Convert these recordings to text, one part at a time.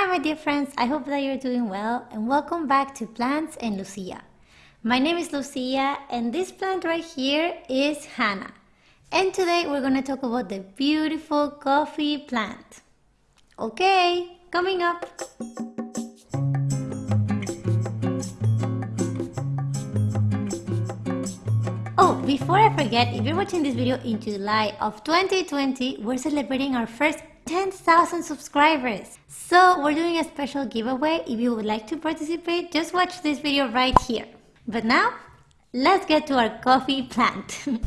Hi my dear friends, I hope that you're doing well and welcome back to Plants and Lucia. My name is Lucia and this plant right here is Hannah. And today we're going to talk about the beautiful coffee plant. Okay, coming up. Oh, before I forget, if you're watching this video in July of 2020, we're celebrating our first 10,000 subscribers. So we're doing a special giveaway. If you would like to participate, just watch this video right here. But now, let's get to our coffee plant.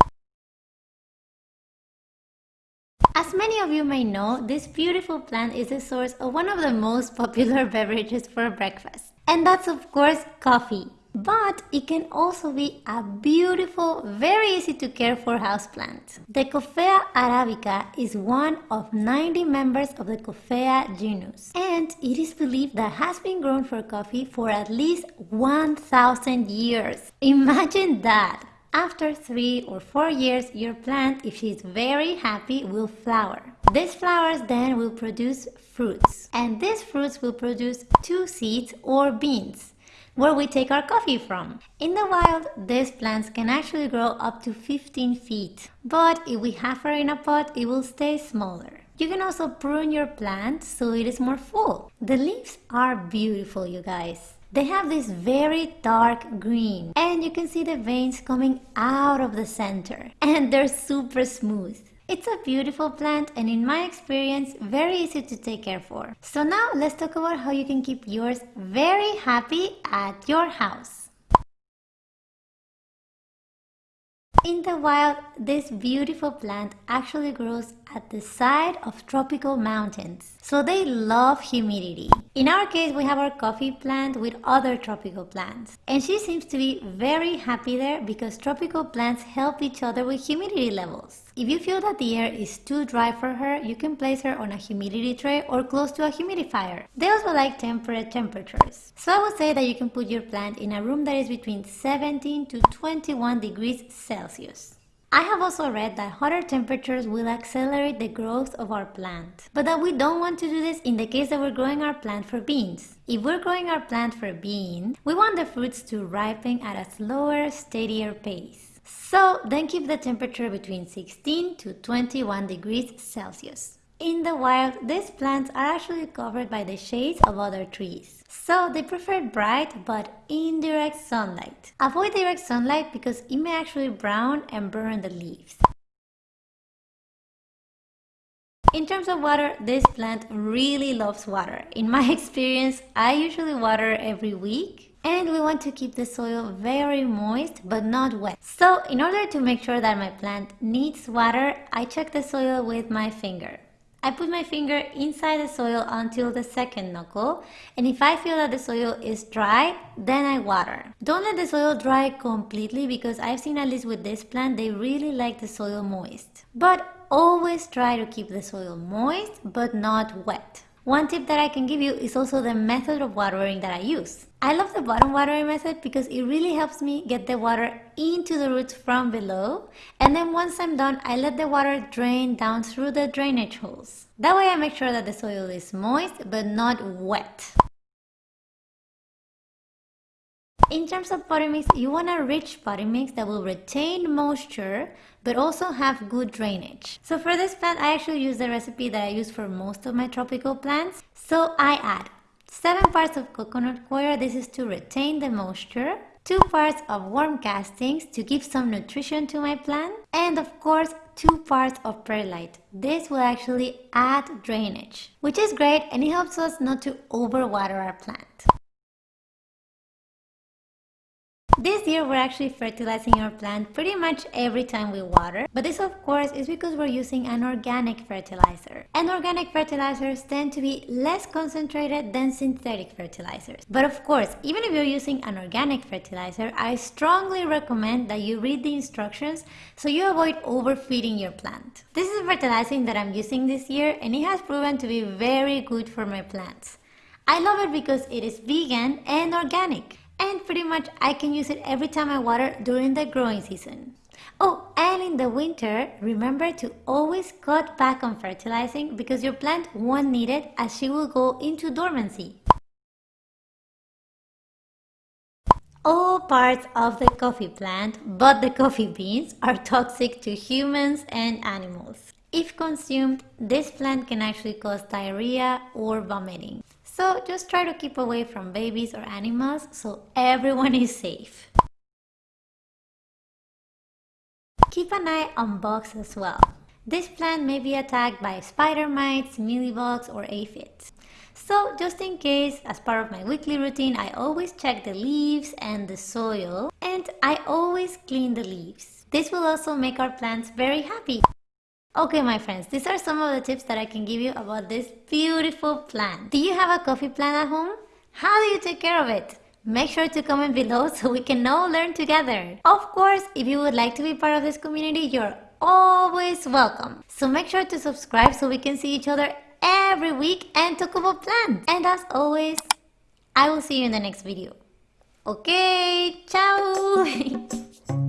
As many of you may know, this beautiful plant is the source of one of the most popular beverages for breakfast. And that's of course coffee. But it can also be a beautiful, very easy to care for houseplant. The Coffea arabica is one of 90 members of the Coffea genus, and it is believed that has been grown for coffee for at least 1000 years. Imagine that! After three or four years, your plant, if she's very happy, will flower. These flowers then will produce fruits, and these fruits will produce two seeds or beans where we take our coffee from. In the wild, these plants can actually grow up to 15 feet, but if we have her in a pot, it will stay smaller. You can also prune your plant so it is more full. The leaves are beautiful, you guys. They have this very dark green and you can see the veins coming out of the center and they're super smooth. It's a beautiful plant and in my experience, very easy to take care for. So now let's talk about how you can keep yours very happy at your house. In the wild, this beautiful plant actually grows at the side of tropical mountains, so they love humidity. In our case, we have our coffee plant with other tropical plants, and she seems to be very happy there because tropical plants help each other with humidity levels. If you feel that the air is too dry for her, you can place her on a humidity tray or close to a humidifier. They also like temperate temperatures. So I would say that you can put your plant in a room that is between 17 to 21 degrees Celsius. I have also read that hotter temperatures will accelerate the growth of our plant, but that we don't want to do this in the case that we're growing our plant for beans. If we're growing our plant for beans, we want the fruits to ripen at a slower, steadier pace. So then keep the temperature between 16 to 21 degrees Celsius. In the wild, these plants are actually covered by the shades of other trees. So they prefer bright but indirect sunlight. Avoid direct sunlight because it may actually brown and burn the leaves. In terms of water, this plant really loves water. In my experience, I usually water every week and we want to keep the soil very moist but not wet. So in order to make sure that my plant needs water, I check the soil with my finger. I put my finger inside the soil until the second knuckle and if I feel that the soil is dry, then I water. Don't let the soil dry completely because I've seen at least with this plant, they really like the soil moist. But always try to keep the soil moist but not wet. One tip that I can give you is also the method of watering that I use. I love the bottom watering method because it really helps me get the water into the roots from below and then once I'm done I let the water drain down through the drainage holes. That way I make sure that the soil is moist but not wet. In terms of potting mix, you want a rich potting mix that will retain moisture but also have good drainage. So for this plant, I actually use the recipe that I use for most of my tropical plants. So I add 7 parts of coconut coir, this is to retain the moisture, 2 parts of worm castings to give some nutrition to my plant, and of course 2 parts of perlite. This will actually add drainage, which is great and it helps us not to overwater our plant. This year we're actually fertilizing our plant pretty much every time we water, but this of course is because we're using an organic fertilizer. And organic fertilizers tend to be less concentrated than synthetic fertilizers. But of course, even if you're using an organic fertilizer, I strongly recommend that you read the instructions so you avoid overfeeding your plant. This is fertilizing that I'm using this year and it has proven to be very good for my plants. I love it because it is vegan and organic and pretty much I can use it every time I water during the growing season. Oh, and in the winter, remember to always cut back on fertilizing because your plant won't need it as she will go into dormancy. All parts of the coffee plant, but the coffee beans, are toxic to humans and animals. If consumed, this plant can actually cause diarrhea or vomiting. So just try to keep away from babies or animals so everyone is safe. Keep an eye on bugs as well. This plant may be attacked by spider mites, mealybugs or aphids. So just in case, as part of my weekly routine, I always check the leaves and the soil and I always clean the leaves. This will also make our plants very happy. Okay my friends, these are some of the tips that I can give you about this beautiful plant. Do you have a coffee plant at home? How do you take care of it? Make sure to comment below so we can all learn together. Of course, if you would like to be part of this community, you're always welcome. So make sure to subscribe so we can see each other every week and talk about plants. And as always, I will see you in the next video. Okay,